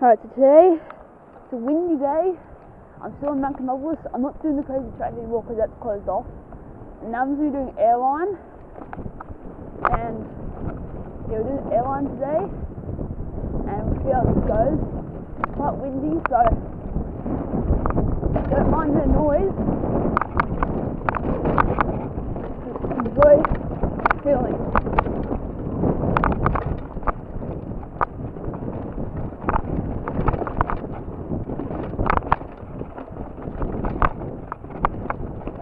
Alright, so today it's a windy day. I'm still in Mount Canopolis. I'm not doing the crazy track anymore because that's closed off. And now I'm going to be doing airline. And yeah, we're doing airline today. And we'll see how this goes. It's quite windy, so don't mind the noise. Enjoy feeling.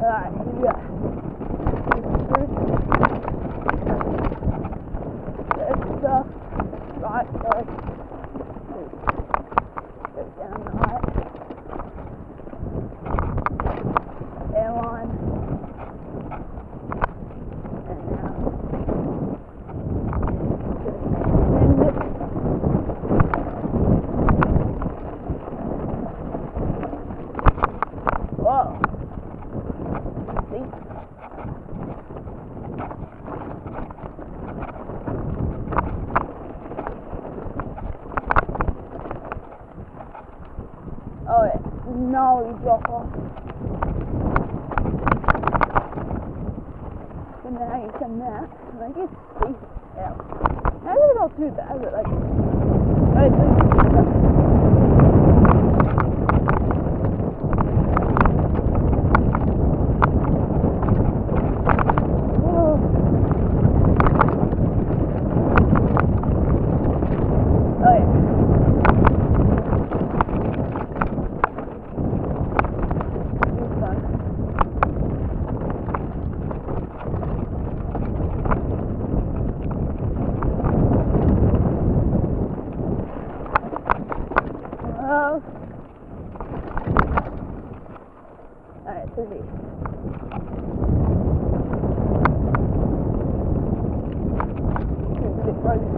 Alright, go. Let's uh, the right. Airline. And now. Just extend it. Whoa. See? Oh, no, off. So now you come that, like it's steep out. Maybe it's not too bad, but like, I think Whoa. Oh yeah. It's fun. Oh. Alright, the It's a bit frozen.